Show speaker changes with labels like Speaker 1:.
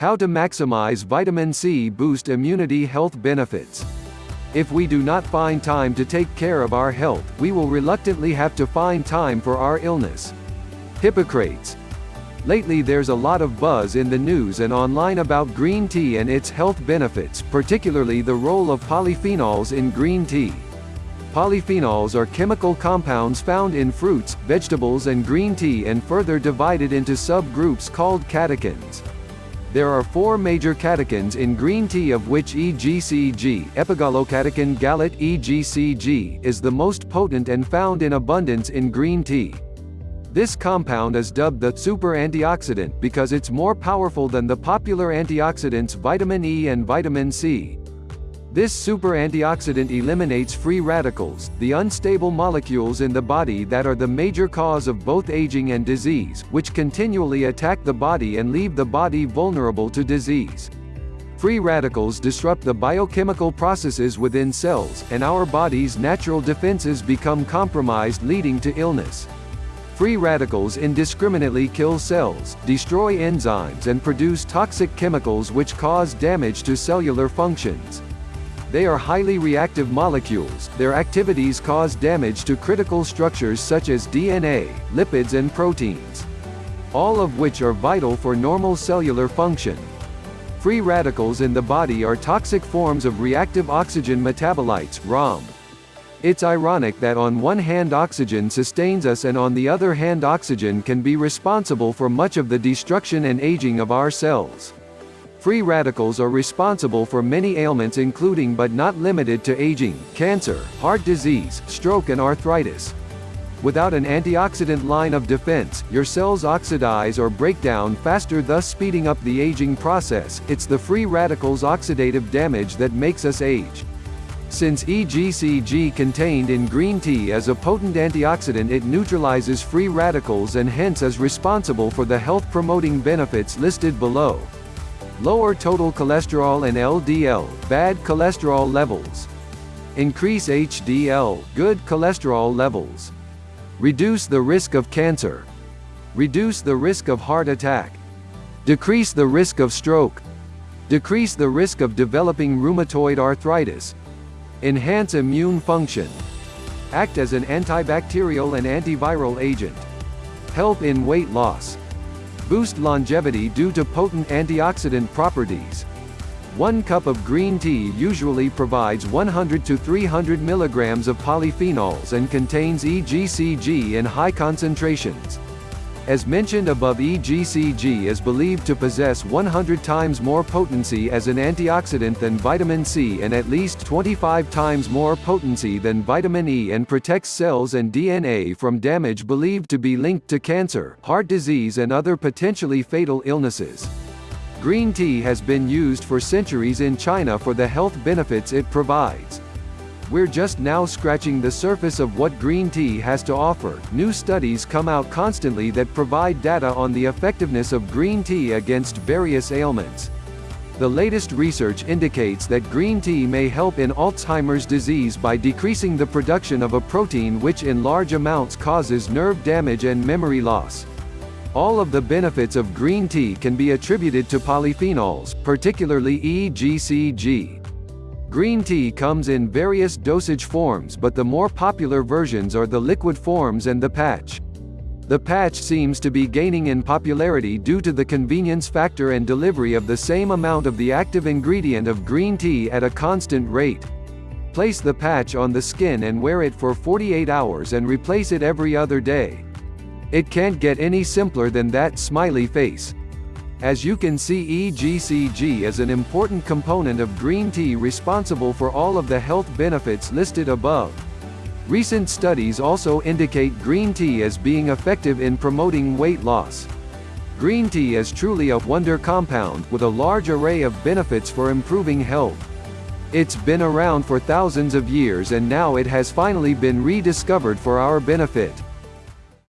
Speaker 1: How to maximize vitamin C boost immunity health benefits. If we do not find time to take care of our health, we will reluctantly have to find time for our illness. Hippocrates. Lately there's a lot of buzz in the news and online about green tea and its health benefits, particularly the role of polyphenols in green tea. Polyphenols are chemical compounds found in fruits, vegetables and green tea and further divided into subgroups called catechins. There are four major catechins in green tea of which EGCG epigallocatechin gallate EGCG is the most potent and found in abundance in green tea. This compound is dubbed the super antioxidant because it's more powerful than the popular antioxidants vitamin E and vitamin C. This super antioxidant eliminates free radicals, the unstable molecules in the body that are the major cause of both aging and disease, which continually attack the body and leave the body vulnerable to disease. Free radicals disrupt the biochemical processes within cells, and our body's natural defenses become compromised leading to illness. Free radicals indiscriminately kill cells, destroy enzymes and produce toxic chemicals which cause damage to cellular functions. They are highly reactive molecules, their activities cause damage to critical structures such as DNA, lipids and proteins. All of which are vital for normal cellular function. Free radicals in the body are toxic forms of reactive oxygen metabolites ROM. It's ironic that on one hand oxygen sustains us and on the other hand oxygen can be responsible for much of the destruction and aging of our cells. Free radicals are responsible for many ailments including but not limited to aging, cancer, heart disease, stroke and arthritis. Without an antioxidant line of defense, your cells oxidize or break down faster thus speeding up the aging process. It's the free radicals oxidative damage that makes us age. Since EGCG contained in green tea is a potent antioxidant it neutralizes free radicals and hence is responsible for the health-promoting benefits listed below lower total cholesterol and LDL, bad cholesterol levels. Increase HDL, good cholesterol levels. Reduce the risk of cancer. Reduce the risk of heart attack. Decrease the risk of stroke. Decrease the risk of developing rheumatoid arthritis. Enhance immune function. Act as an antibacterial and antiviral agent. Help in weight loss boost longevity due to potent antioxidant properties. One cup of green tea usually provides 100 to 300 milligrams of polyphenols and contains EGCG in high concentrations. As mentioned above EGCG is believed to possess 100 times more potency as an antioxidant than vitamin C and at least 25 times more potency than vitamin E and protects cells and DNA from damage believed to be linked to cancer, heart disease and other potentially fatal illnesses. Green tea has been used for centuries in China for the health benefits it provides. We're just now scratching the surface of what green tea has to offer. New studies come out constantly that provide data on the effectiveness of green tea against various ailments. The latest research indicates that green tea may help in Alzheimer's disease by decreasing the production of a protein which in large amounts causes nerve damage and memory loss. All of the benefits of green tea can be attributed to polyphenols, particularly EGCG. Green tea comes in various dosage forms but the more popular versions are the liquid forms and the patch. The patch seems to be gaining in popularity due to the convenience factor and delivery of the same amount of the active ingredient of green tea at a constant rate. Place the patch on the skin and wear it for 48 hours and replace it every other day. It can't get any simpler than that smiley face. As you can see EGCG is an important component of green tea responsible for all of the health benefits listed above. Recent studies also indicate green tea as being effective in promoting weight loss. Green tea is truly a wonder compound with a large array of benefits for improving health. It's been around for thousands of years and now it has finally been rediscovered for our benefit.